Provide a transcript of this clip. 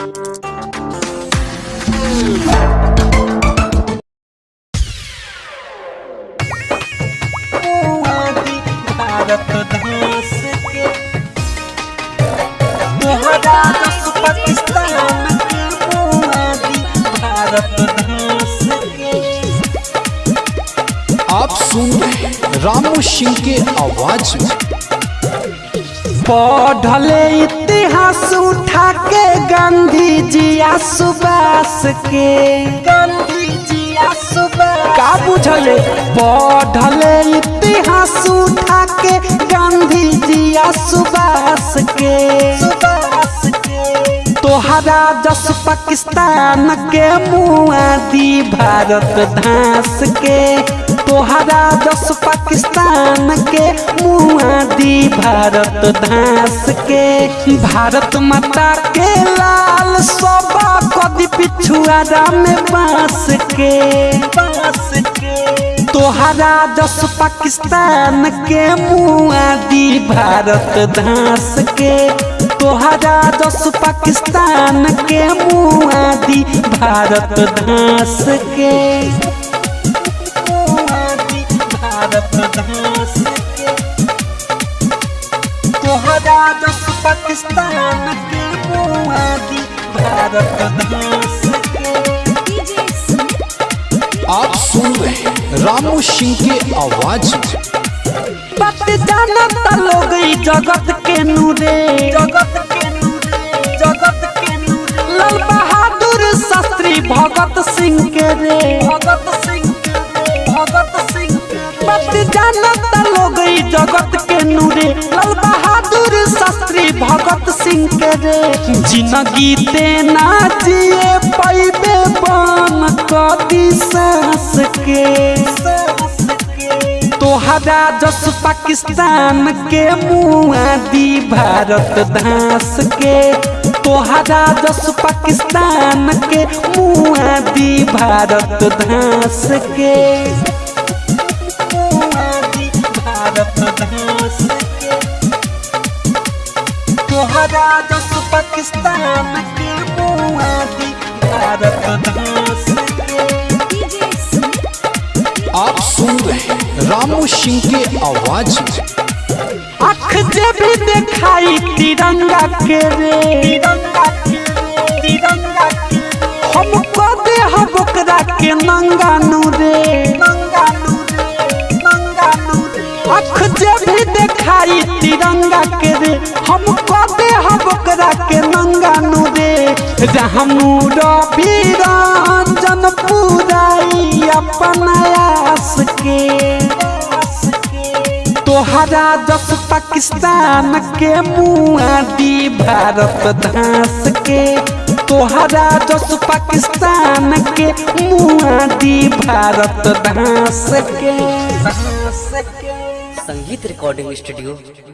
आप सुन रहे रामू सिंह के आवाज़ में। पढ़ले इतिहास उठा के गांधी जी आ सुभाष के। गांधी जी सुभाष का बुझले पढ़ले इतिहास उठा के गांधी जी आ सुभाष के। सुभाष के। तोहरा जस पाकिस्तान के मुआदी भारत धास के। तोहरा जस पाकिस्तान के मुआदी भारत धास के भारत माता के लाल सोबा कदी पिछुआरा में बाँस के बाँस के तोहरा जस पाकिस्तान के मुआदी भारत धास के तोहरा जस पाकिस्तान के मुआदी भारत धास के तोहरा जस पाकिस्तान के मुआदी भारत के आप सुन रहे रामू सिंह के आवाज़ बात जानता लोग जगत के नूरे। जगत के नूरे जगत के नूरे। लाल बहादुर शास्त्री भगत सिंह के रे। भगत सिंह भगत सिंह बात जानता लोग जगत के नूरे लाल बहादुर शास्त्री भगत सिंह के रे। ज़िंदगी तेना जिए पैबे कदी सांस के। तोहरा जस पाकिस्तान के मुआदी भारत धास के। तोहरा जस पाकिस्तान के मुआदी भारत धास के। तोहरा जस पाकिस्तान के भारत के। आप सुन रहे रामू सिंह के आवाज़ में। अख जे भी दिखाई तिरंगा के रे। तिरंगा के तिरंगा के हम को दे हम ओकरा के नंगा नूरे। नंगा नूरे अख जे भी दिखाई तिरंगा के हम ओकरा के नंगा नूरे रहमू रवि रंजन पुराई अपन आस के। तोहरा जस पाकिस्तान के मुआदी भारत धास के। तोहरा जस पाकिस्तान के मुआदी भारत धास धास के। संगीत रिकॉर्डिंग स्टूडियो।